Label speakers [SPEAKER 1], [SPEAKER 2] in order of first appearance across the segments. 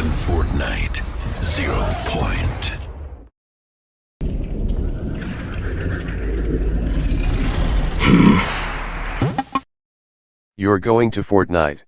[SPEAKER 1] than Fortnite. Zero point. Hmm.
[SPEAKER 2] You're going to Fortnite.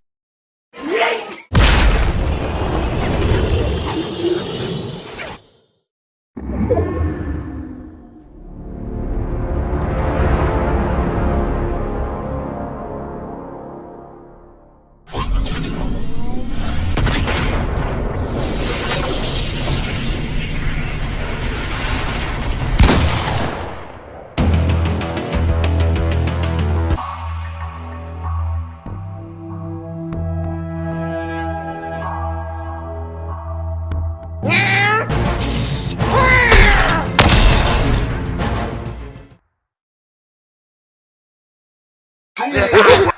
[SPEAKER 2] Yeah.